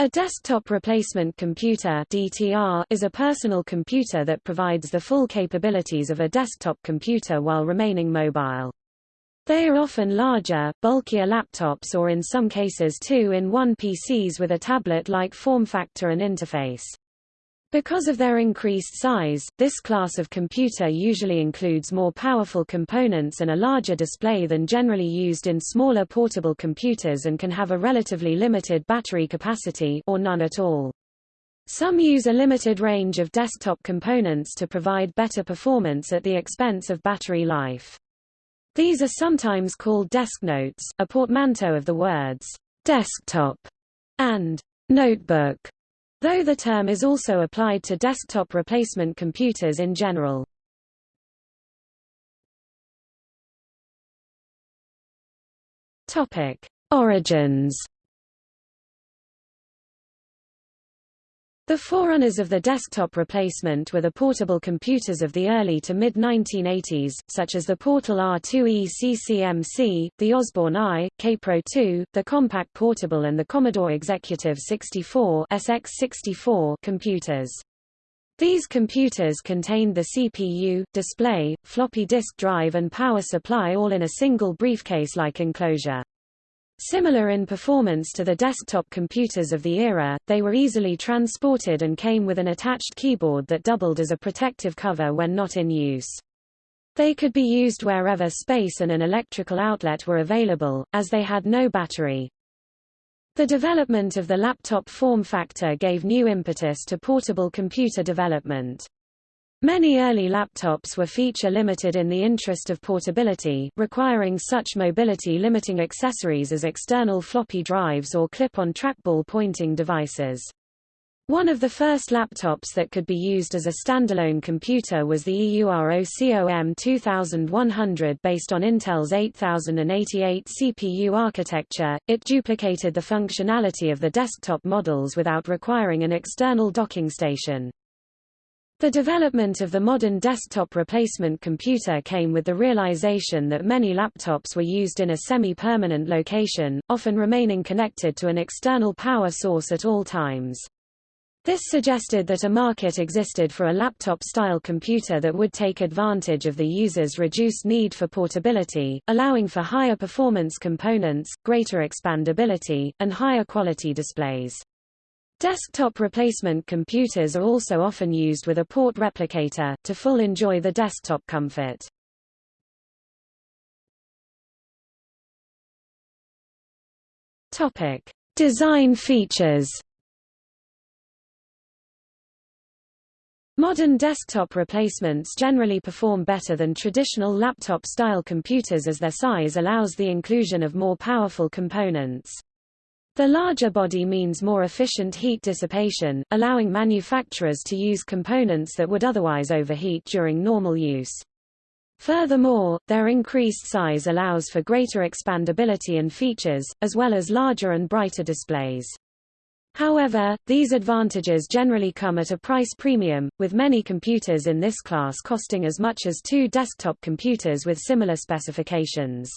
A desktop replacement computer DTR is a personal computer that provides the full capabilities of a desktop computer while remaining mobile. They are often larger, bulkier laptops or in some cases two-in-one PCs with a tablet-like form factor and interface. Because of their increased size, this class of computer usually includes more powerful components and a larger display than generally used in smaller portable computers and can have a relatively limited battery capacity or none at all. Some use a limited range of desktop components to provide better performance at the expense of battery life. These are sometimes called desknotes, a portmanteau of the words desktop and notebook though the term is also applied to desktop replacement computers in general. Origins The forerunners of the desktop replacement were the portable computers of the early to mid-1980s, such as the Portal R2E CCMC, the Osborne I, Kaypro II, the Compaq Portable and the Commodore Executive 64 SX64 computers. These computers contained the CPU, display, floppy disk drive and power supply all in a single briefcase-like enclosure. Similar in performance to the desktop computers of the era, they were easily transported and came with an attached keyboard that doubled as a protective cover when not in use. They could be used wherever space and an electrical outlet were available, as they had no battery. The development of the laptop form factor gave new impetus to portable computer development. Many early laptops were feature-limited in the interest of portability, requiring such mobility-limiting accessories as external floppy drives or clip-on trackball pointing devices. One of the first laptops that could be used as a standalone computer was the EUROCOM 2100 based on Intel's 8088 CPU architecture. It duplicated the functionality of the desktop models without requiring an external docking station. The development of the modern desktop replacement computer came with the realization that many laptops were used in a semi-permanent location, often remaining connected to an external power source at all times. This suggested that a market existed for a laptop-style computer that would take advantage of the user's reduced need for portability, allowing for higher performance components, greater expandability, and higher quality displays. Desktop replacement computers are also often used with a port replicator, to full enjoy the desktop comfort. Topic. Design features Modern desktop replacements generally perform better than traditional laptop-style computers as their size allows the inclusion of more powerful components. The larger body means more efficient heat dissipation, allowing manufacturers to use components that would otherwise overheat during normal use. Furthermore, their increased size allows for greater expandability and features, as well as larger and brighter displays. However, these advantages generally come at a price premium, with many computers in this class costing as much as two desktop computers with similar specifications.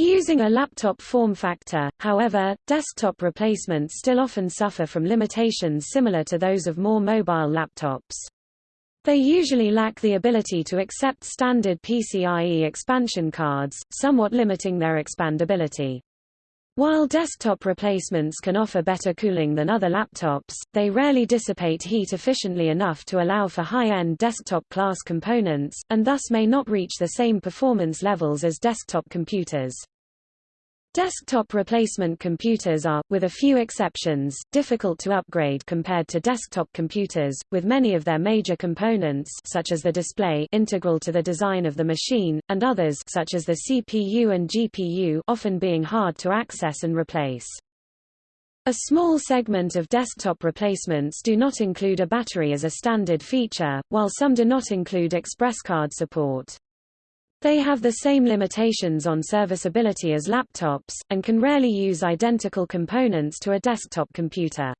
Using a laptop form factor, however, desktop replacements still often suffer from limitations similar to those of more mobile laptops. They usually lack the ability to accept standard PCIe expansion cards, somewhat limiting their expandability. While desktop replacements can offer better cooling than other laptops, they rarely dissipate heat efficiently enough to allow for high-end desktop-class components, and thus may not reach the same performance levels as desktop computers. Desktop replacement computers are, with a few exceptions, difficult to upgrade compared to desktop computers, with many of their major components such as the display integral to the design of the machine, and others such as the CPU and GPU often being hard to access and replace. A small segment of desktop replacements do not include a battery as a standard feature, while some do not include ExpressCard support. They have the same limitations on serviceability as laptops, and can rarely use identical components to a desktop computer.